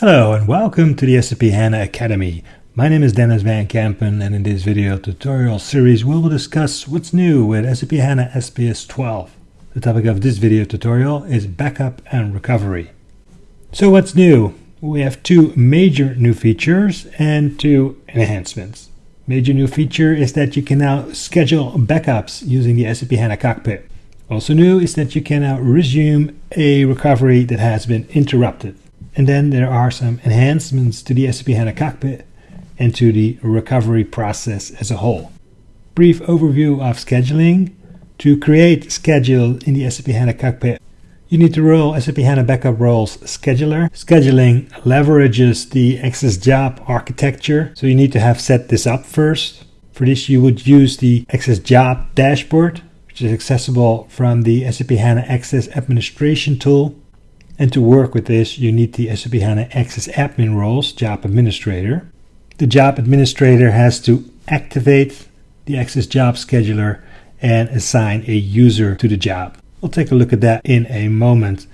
Hello and welcome to the SAP HANA Academy. My name is Denys van Kempen and in this video tutorial series we will discuss what's new with SAP HANA SPS 12. The topic of this video tutorial is backup and recovery. So what's new? We have two major new features and two enhancements. Major new feature is that you can now schedule backups using the SAP HANA cockpit. Also new is that you can now resume a recovery that has been interrupted. And then there are some enhancements to the SAP HANA cockpit and to the recovery process as a whole. Brief overview of scheduling. To create schedule in the SAP HANA cockpit, you need to roll SAP HANA Backup Roles Scheduler. Scheduling leverages the XS Job architecture, so you need to have set this up first. For this, you would use the XS Job dashboard, which is accessible from the SAP HANA XS Administration tool. And to work with this, you need the SAP HANA XS Admin roles, Job Administrator. The Job Administrator has to activate the XS Job Scheduler and assign a user to the job. We'll take a look at that in a moment.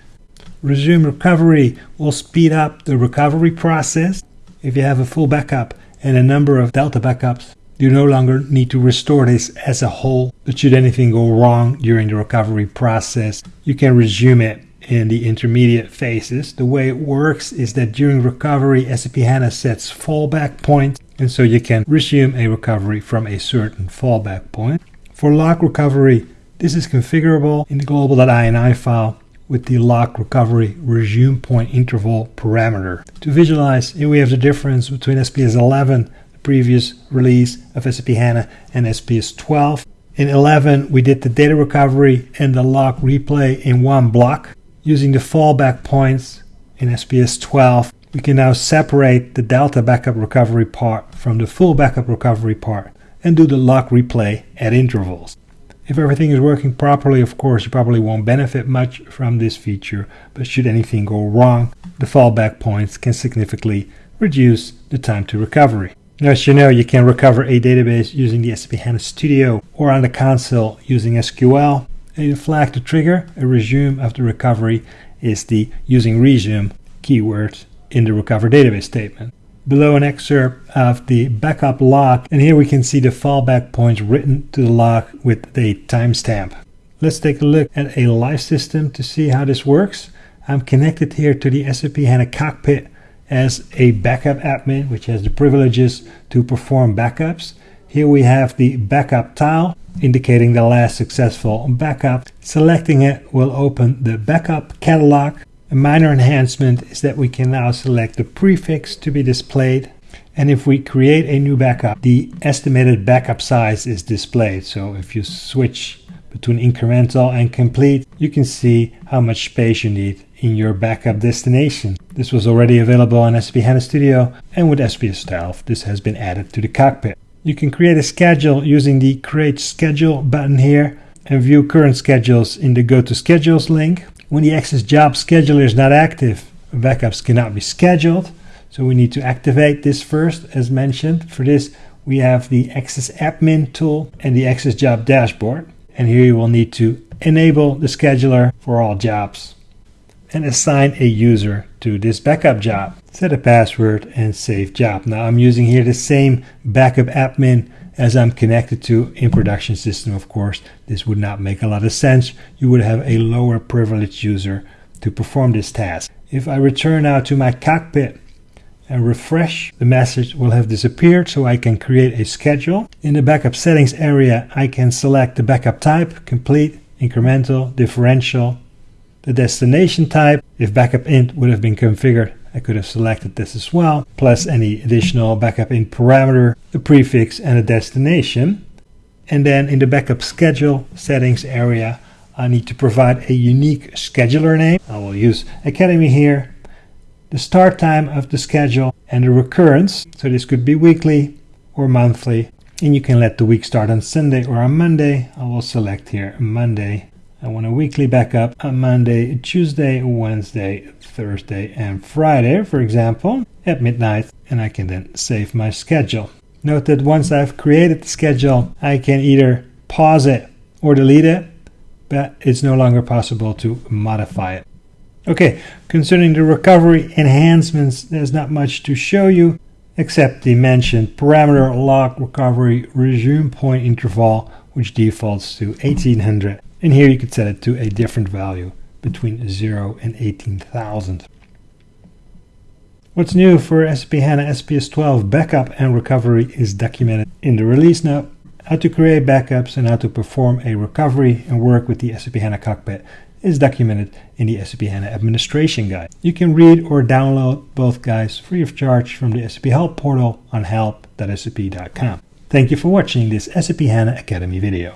Resume recovery will speed up the recovery process. If you have a full backup and a number of Delta backups, you no longer need to restore this as a whole. But should anything go wrong during the recovery process, you can resume it in the intermediate phases. The way it works is that during recovery, SAP HANA sets fallback points, and so you can resume a recovery from a certain fallback point. For log recovery, this is configurable in the global.ini file with the log recovery resume point interval parameter. To visualize, here we have the difference between SPS 11, the previous release of SAP HANA, and SPS 12. In 11, we did the data recovery and the log replay in one block. Using the fallback points in SPS 12, we can now separate the delta backup recovery part from the full backup recovery part and do the log replay at intervals. If everything is working properly, of course, you probably won't benefit much from this feature, but should anything go wrong, the fallback points can significantly reduce the time to recovery. Now, as you know, you can recover a database using the SAP HANA Studio or on the console using SQL. A flag to trigger a resume of the recovery is the using resume keyword in the recover database statement. Below an excerpt of the backup log, and here we can see the fallback points written to the log with a timestamp. Let's take a look at a live system to see how this works. I'm connected here to the SAP HANA cockpit as a backup admin, which has the privileges to perform backups. Here we have the backup tile indicating the last successful backup. Selecting it will open the backup catalog. A minor enhancement is that we can now select the prefix to be displayed. And if we create a new backup, the estimated backup size is displayed. So if you switch between incremental and complete, you can see how much space you need in your backup destination. This was already available on SAP HANA Studio and with SPS 12, this has been added to the cockpit. You can create a schedule using the Create Schedule button here and view current schedules in the Go to Schedules link. When the XS Job Scheduler is not active, backups cannot be scheduled. So we need to activate this first, as mentioned. For this, we have the XS Admin tool and the XS Job Dashboard. And here you will need to enable the scheduler for all jobs and assign a user to this backup job. Set a password and save job. Now I'm using here the same backup admin as I'm connected to in production system of course. This would not make a lot of sense. You would have a lower privileged user to perform this task. If I return now to my cockpit and refresh, the message will have disappeared so I can create a schedule. In the backup settings area I can select the backup type, complete, incremental, differential, the destination type. If Backint would have been configured, I could have selected this as well, plus any additional Backint parameter, the prefix and the destination. And then in the backup schedule settings area, I need to provide a unique scheduler name. I will use Academy here, the start time of the schedule and the recurrence. So this could be weekly or monthly. And you can let the week start on Sunday or on Monday. I will select here Monday I want a weekly backup on Monday, Tuesday, Wednesday, Thursday, and Friday, for example, at midnight, and I can then save my schedule. Note that once I've created the schedule, I can either pause it or delete it, but it's no longer possible to modify it. Okay, concerning the recovery enhancements, there's not much to show you except the mentioned parameter log recovery resume point interval which defaults to 1800 and here you could set it to a different value between 0 and 18,000. What's new for SAP HANA SPS 12 backup and recovery is documented in the release note. How to create backups and how to perform a recovery and work with the SAP HANA cockpit is documented in the SAP HANA administration guide. You can read or download both guides free of charge from the SAP Help portal on help.sap.com. Thank you for watching this SAP HANA Academy video.